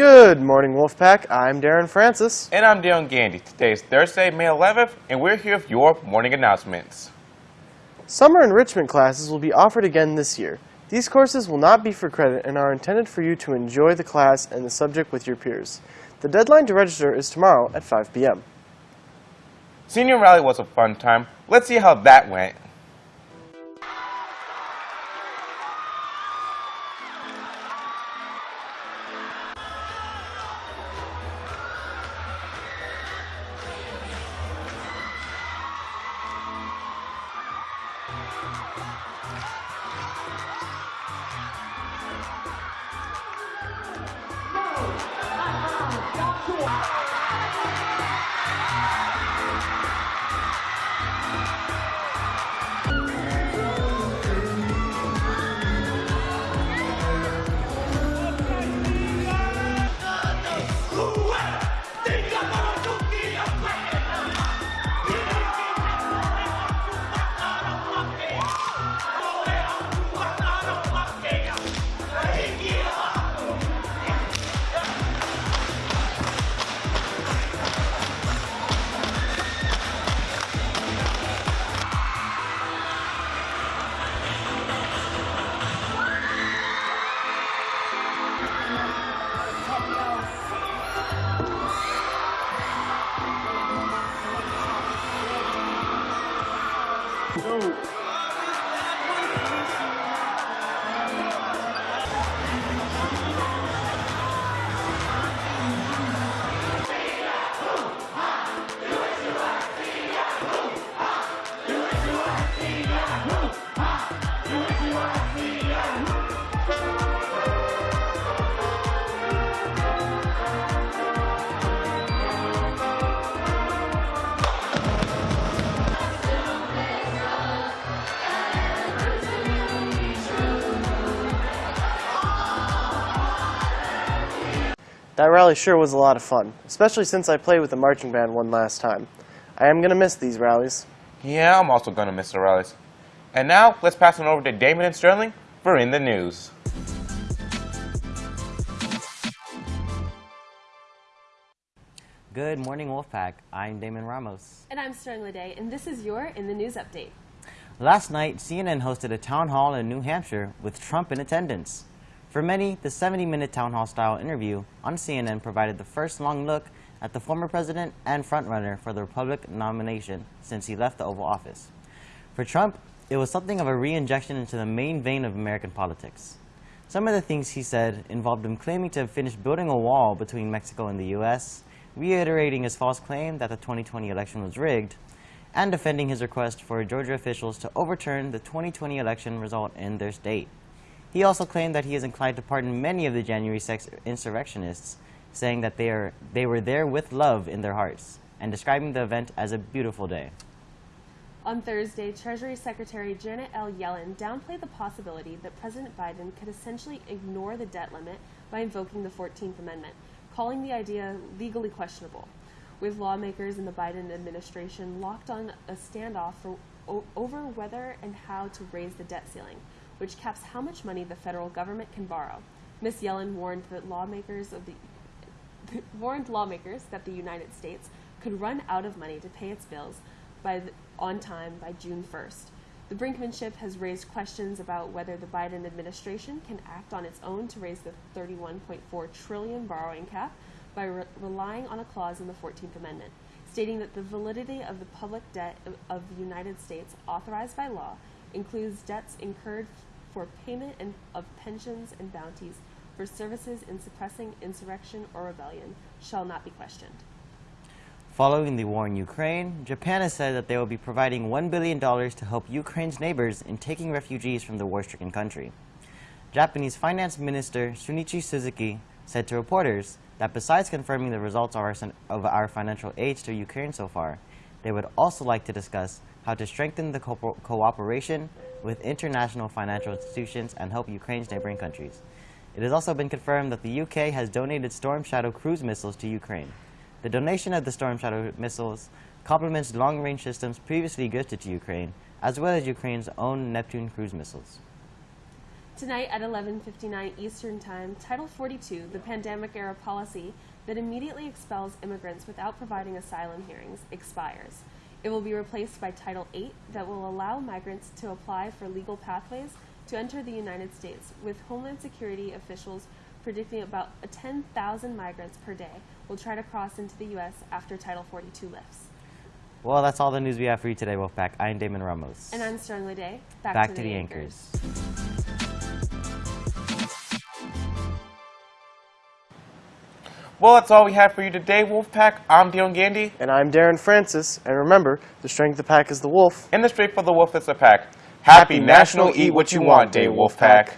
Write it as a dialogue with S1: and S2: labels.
S1: Good morning, Wolfpack. I'm Darren Francis.
S2: And I'm Dion Gandy. Today is Thursday, May 11th, and we're here with your morning announcements.
S1: Summer enrichment classes will be offered again this year. These courses will not be for credit and are intended for you to enjoy the class and the subject with your peers. The deadline to register is tomorrow at 5 p.m.
S2: Senior rally was a fun time. Let's see how that went. Wow! go.
S1: That rally sure was a lot of fun, especially since I played with the marching band one last time. I am going to miss these rallies.
S2: Yeah, I'm also gonna miss the rallies. And now, let's pass on over to Damon and Sterling for In the News.
S3: Good morning, Wolfpack. I'm Damon Ramos.
S4: And I'm Sterling Lede, and this is your In the News Update.
S3: Last night, CNN hosted a town hall in New Hampshire with Trump in attendance. For many, the 70-minute town hall style interview on CNN provided the first long look at the former president and frontrunner for the Republican nomination since he left the Oval Office. For Trump, it was something of a re-injection into the main vein of American politics. Some of the things he said involved him claiming to have finished building a wall between Mexico and the U.S., reiterating his false claim that the 2020 election was rigged, and defending his request for Georgia officials to overturn the 2020 election result in their state. He also claimed that he is inclined to pardon many of the January 6 insurrectionists, saying that they, are, they were there with love in their hearts, and describing the event as a beautiful day.
S4: On Thursday, Treasury Secretary Janet L. Yellen downplayed the possibility that President Biden could essentially ignore the debt limit by invoking the 14th Amendment, calling the idea legally questionable. With lawmakers in the Biden administration locked on a standoff for, over whether and how to raise the debt ceiling, which caps how much money the federal government can borrow. Ms. Yellen warned that lawmakers of the warned lawmakers that the United States could run out of money to pay its bills by the, on time by June 1st. The brinkmanship has raised questions about whether the Biden administration can act on its own to raise the 31.4 trillion borrowing cap by re- relying on a clause in the 14th Amendment, stating that the validity of the public debt of, of the United States authorized by law includes debts incurred for payment and, of pensions and bounties for services in suppressing insurrection or rebellion shall not be questioned.
S3: Following the war in Ukraine, Japan has said that they will be providing $1 billion to help Ukraine's neighbors in taking refugees from the war-stricken country. Japanese Finance Minister Shunichi Suzuki said to reporters that besides confirming the results of our, of our financial aid to Ukraine so far, they would also like to discuss how to strengthen the co- cooperation with international financial institutions and help Ukraine's neighboring countries. It has also been confirmed that the UK has donated Storm Shadow cruise missiles to Ukraine. The donation of the Storm Shadow missiles complements long-range systems previously gifted to Ukraine, as well as Ukraine's own Neptune cruise missiles.
S4: Tonight at 11:59 Eastern Time, Title 42, the pandemic era policy that immediately expels immigrants without providing asylum hearings, expires. It will be replaced by Title 8 that will allow migrants to apply for legal pathways to enter the United States, with Homeland Security officials predicting about 10,000 migrants per day will try to cross into the U.S. after Title 42 lifts.
S3: Well, that's all the news we have for you today, Wolfpack. I'm Damon Ramos.
S4: And I'm Sterling Day. Back,
S3: Back to the anchors.
S2: Well, that's all we have for you today, Wolfpack. I'm Dion Gandy,
S1: And I'm Darren Francis. And remember, the strength of the pack is the wolf.
S2: and the strength of the wolf is the pack. Happy National Eat What You Want Day, Wolfpack.